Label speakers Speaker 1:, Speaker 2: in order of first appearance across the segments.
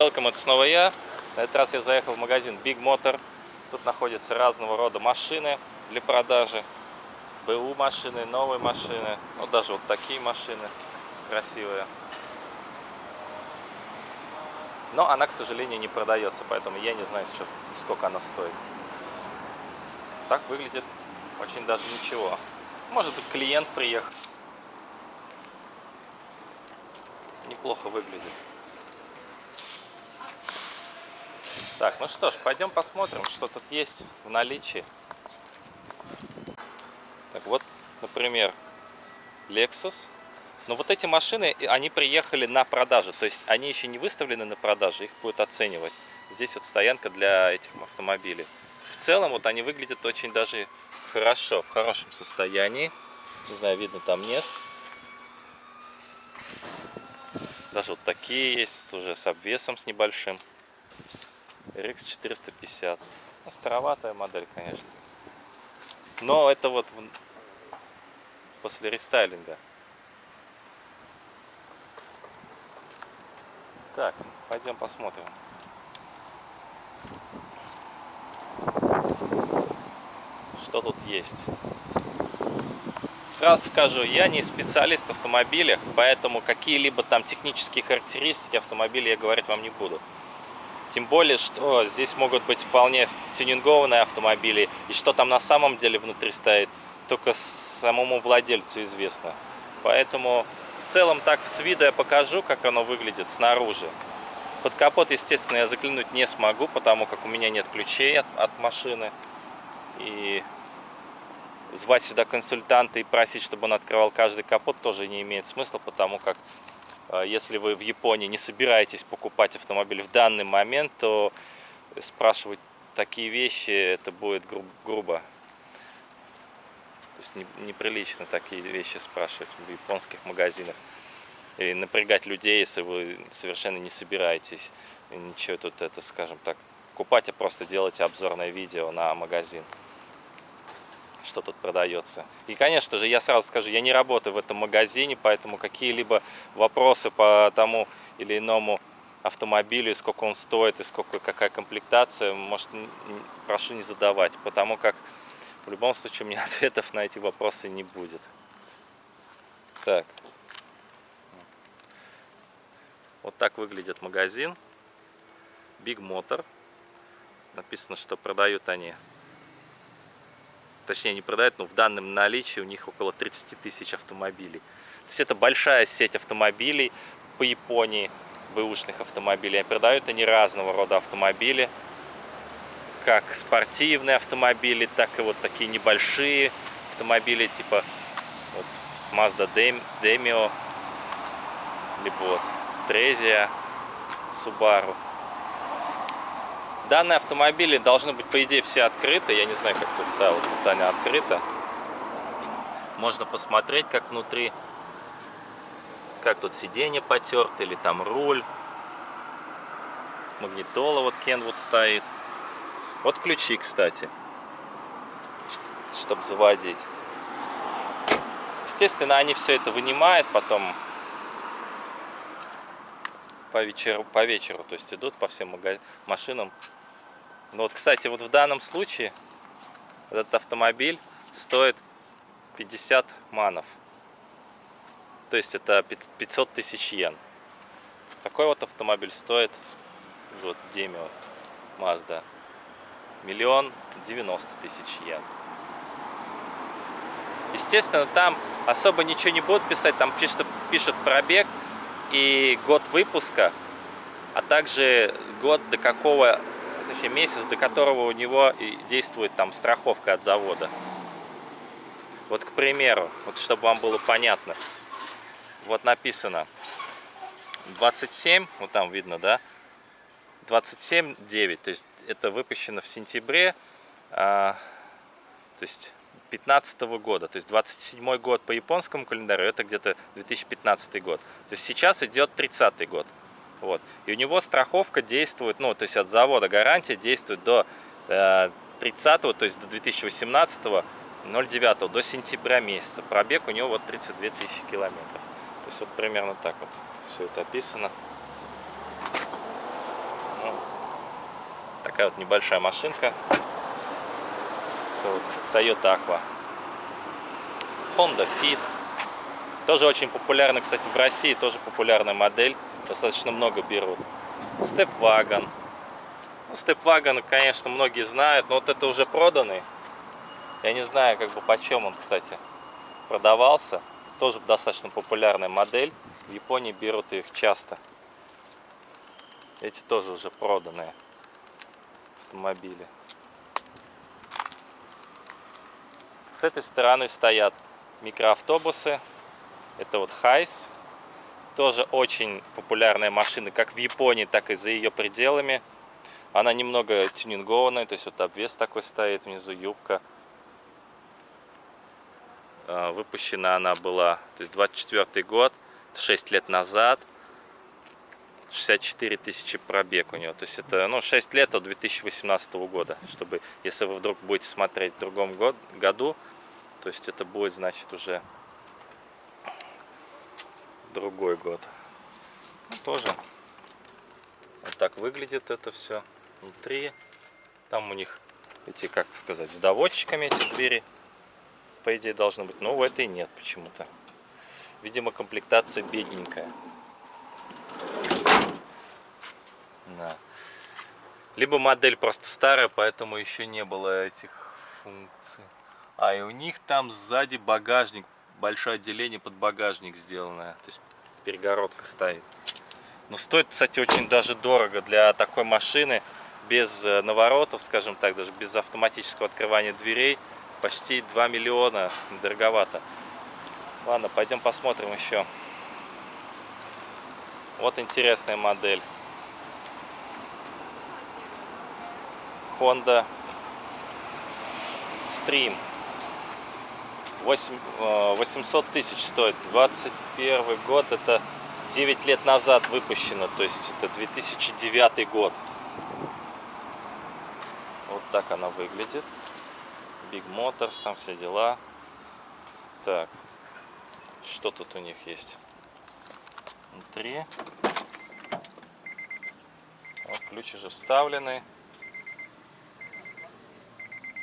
Speaker 1: Welcome, это снова я. На этот раз я заехал в магазин Big Motor. Тут находятся разного рода машины для продажи. БУ машины, новые машины. Вот даже вот такие машины красивые. Но она, к сожалению, не продается, поэтому я не знаю, сколько она стоит. Так выглядит очень даже ничего. Может быть, клиент приехал. Неплохо выглядит. Так, ну что ж, пойдем посмотрим, что тут есть в наличии. Так, вот, например, Lexus. Но вот эти машины, они приехали на продажу. То есть они еще не выставлены на продажу, их будут оценивать. Здесь вот стоянка для этих автомобилей. В целом, вот они выглядят очень даже хорошо, в хорошем состоянии. Не знаю, видно там нет. Даже вот такие есть, уже с обвесом с небольшим. RX 450. Ну, староватая модель, конечно. Но это вот после рестайлинга. Так, пойдем посмотрим. Что тут есть? Сразу скажу, я не специалист в автомобилях, поэтому какие-либо там технические характеристики автомобиля я говорить вам не буду. Тем более, что здесь могут быть вполне тюнингованные автомобили. И что там на самом деле внутри стоит, только самому владельцу известно. Поэтому в целом так с виду я покажу, как оно выглядит снаружи. Под капот, естественно, я заглянуть не смогу, потому как у меня нет ключей от, от машины. И звать сюда консультанта и просить, чтобы он открывал каждый капот, тоже не имеет смысла, потому как если вы в Японии не собираетесь покупать автомобиль в данный момент, то спрашивать такие вещи, это будет гру грубо. То есть неприлично такие вещи спрашивать в японских магазинах. И напрягать людей, если вы совершенно не собираетесь ничего тут, это, скажем так, покупать, а просто делать обзорное видео на магазин что тут продается. И, конечно же, я сразу скажу, я не работаю в этом магазине, поэтому какие-либо вопросы по тому или иному автомобилю, сколько он стоит, и сколько, какая комплектация, может, прошу не задавать, потому как в любом случае у меня ответов на эти вопросы не будет. Так. Вот так выглядит магазин. Big Motor. Написано, что продают они точнее не продают, но в данном наличии у них около 30 тысяч автомобилей. То есть это большая сеть автомобилей по Японии, бэушных автомобилей. Продают они разного рода автомобили, как спортивные автомобили, так и вот такие небольшие автомобили, типа вот Mazda Demio, либо вот Trezia, Subaru. Данные автомобили должны быть, по идее, все открыты. Я не знаю, как тут, да, вот тут они открыты. Можно посмотреть, как внутри, как тут сиденье потерто, или там руль. Магнитола вот Kenwood стоит. Вот ключи, кстати, чтобы заводить. Естественно, они все это вынимают, потом по вечеру, по вечеру, то есть идут по всем машинам, ну вот, кстати, вот в данном случае этот автомобиль стоит 50 манов. То есть это 500 тысяч йен. Такой вот автомобиль стоит, вот Демио Mazda, миллион девяносто тысяч йен. Естественно, там особо ничего не будут писать, там пишет, пишет пробег и год выпуска, а также год до какого точнее месяц, до которого у него действует там страховка от завода. Вот, к примеру, вот чтобы вам было понятно, вот написано 27, вот там видно, да, 27.9, то есть это выпущено в сентябре, а, то есть 15 -го года, то есть 27 год по японскому календарю, это где-то 2015 год. То есть сейчас идет 30 год. Вот. И у него страховка действует, ну, то есть от завода гарантия действует до э, 30 то есть до 2018 09 до сентября месяца. Пробег у него вот 32 тысячи километров. То есть вот примерно так вот все это описано. такая вот небольшая машинка. Вот, Toyota Aqua. Honda Fit. Тоже очень популярна, кстати, в России тоже популярная модель. Достаточно много берут. Степвагон. Ну, Степвагон, конечно, многие знают, но вот это уже проданный. Я не знаю, как бы почем он, кстати, продавался. Тоже достаточно популярная модель. В Японии берут их часто. Эти тоже уже проданные автомобили. С этой стороны стоят микроавтобусы. Это вот Хайс. Тоже очень популярная машина как в Японии, так и за ее пределами. Она немного тюнингованная, то есть вот обвес такой стоит, внизу юбка. А, выпущена она была, то есть 24 год, 6 лет назад. 64 тысячи пробег у нее. То есть это ну, 6 лет от 2018 года. Чтобы, если вы вдруг будете смотреть в другом год, году, то есть это будет, значит, уже другой год. Ну, тоже вот так выглядит это все внутри. Там у них эти, как сказать, с доводчиками эти двери, по идее, должны быть. Но у этой нет почему-то. Видимо, комплектация бедненькая. Да. Либо модель просто старая, поэтому еще не было этих функций. А, и у них там сзади багажник, большое отделение под багажник сделанное. То есть перегородка стоит. Но стоит, кстати, очень даже дорого для такой машины, без э, наворотов, скажем так, даже без автоматического открывания дверей. Почти 2 миллиона, дороговато. Ладно, пойдем посмотрим еще. Вот интересная модель. Honda Stream. 8, 800 э, тысяч стоит. 21 год, это 9 лет назад выпущено, то есть это 2009 год. Вот так она выглядит. Big Motors, там все дела. Так, что тут у них есть? Внутри. Вот ключ уже вставлены.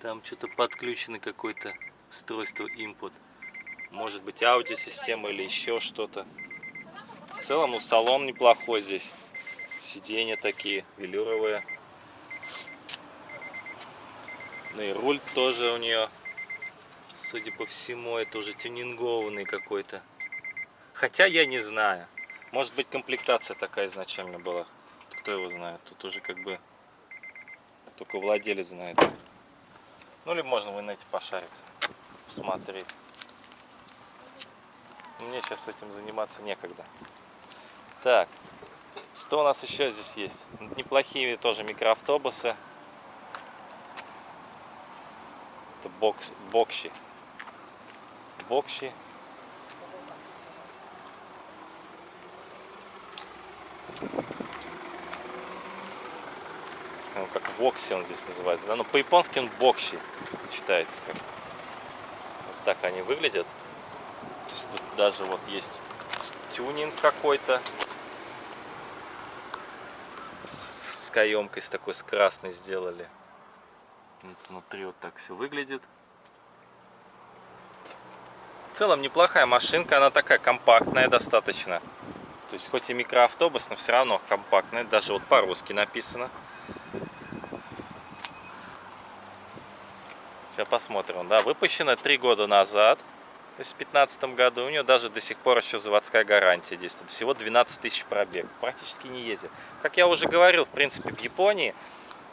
Speaker 1: Там что-то подключено какое-то устройство input. Может быть аудиосистема или еще что-то. В целом ну, салон неплохой здесь. Сиденья такие велюровые. Ну и руль тоже у нее, судя по всему, это уже тюнингованный какой-то. Хотя я не знаю. Может быть комплектация такая изначально была. Кто его знает. Тут уже как бы только владелец знает. Ну, или можно в инете пошариться, посмотреть. Мне сейчас этим заниматься некогда. Так, что у нас еще здесь есть? Неплохие тоже микроавтобусы. Это бокс, бокши. Бокши. ну, как вокси он здесь называется, да, но по-японски он бокши читается как. Вот так они выглядят. Тут даже вот есть тюнинг какой-то с каемкой с такой с красной сделали. Вот внутри вот так все выглядит. В целом неплохая машинка, она такая компактная достаточно. То есть хоть и микроавтобус, но все равно компактная. Даже вот по-русски написано. Сейчас посмотрим. Да, выпущена три года назад, то есть в 2015 году. У нее даже до сих пор еще заводская гарантия действует. Всего 12 тысяч пробег. Практически не ездит. Как я уже говорил, в принципе, в Японии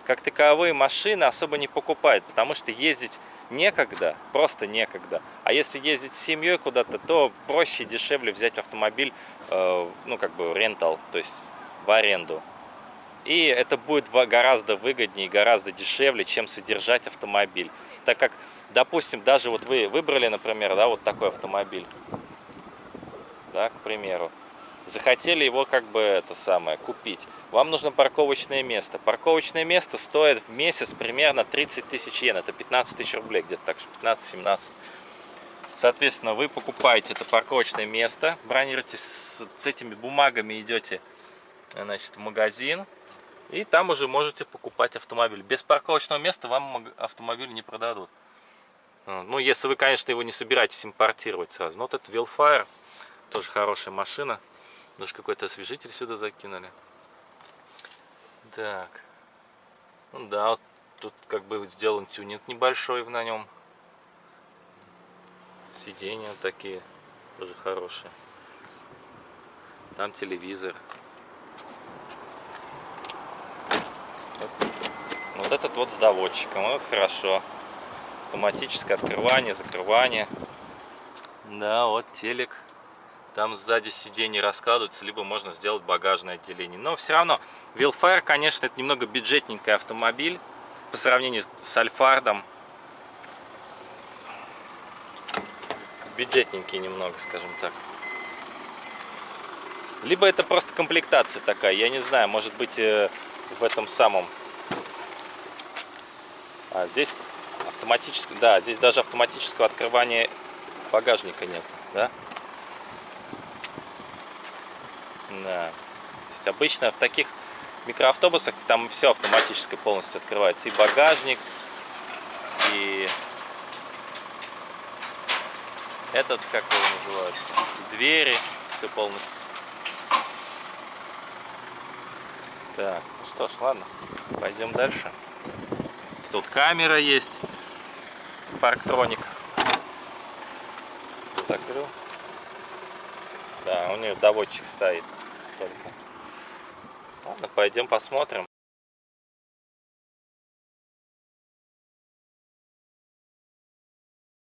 Speaker 1: как таковые машины особо не покупают, потому что ездить некогда, просто некогда. А если ездить с семьей куда-то, то проще и дешевле взять автомобиль, э, ну как бы рентал, то есть в аренду. И это будет гораздо выгоднее, гораздо дешевле, чем содержать автомобиль. Так как, допустим, даже вот вы выбрали, например, да, вот такой автомобиль, да, к примеру, захотели его как бы это самое купить. Вам нужно парковочное место. Парковочное место стоит в месяц примерно 30 тысяч йен. Это 15 тысяч рублей, где-то так, 15-17. Соответственно, вы покупаете это парковочное место, бронируете с, с этими бумагами, идете значит, в магазин, И там уже можете покупать автомобиль. Без парковочного места вам автомобиль не продадут. А, ну, если вы, конечно, его не собираетесь импортировать сразу. Но вот это Wildfire, тоже хорошая машина. Даже какой-то освежитель сюда закинули. Так. Ну да, вот тут как бы сделан тюнинг небольшой на нем. Сиденья такие тоже хорошие. Там телевизор. Вот, вот этот вот с доводчиком, вот хорошо. Автоматическое открывание, закрывание. Да, вот телек. Там сзади сиденье раскладывается, либо можно сделать багажное отделение. Но все равно, Wildfire, конечно, это немного бюджетненький автомобиль по сравнению с Альфардом. Бюджетненький немного, скажем так. Либо это просто комплектация такая, я не знаю, может быть э, в этом самом... А здесь автоматическое, да, здесь даже автоматического открывания багажника нет, да? Да. То есть обычно в таких микроавтобусах там все автоматически полностью открывается. И багажник, и этот, как его называют, двери, все полностью. Так, ну что ж, ладно, пойдем дальше. Тут камера есть, парктроник. Закрыл. Да, у нее доводчик стоит только. Ладно, пойдем посмотрим.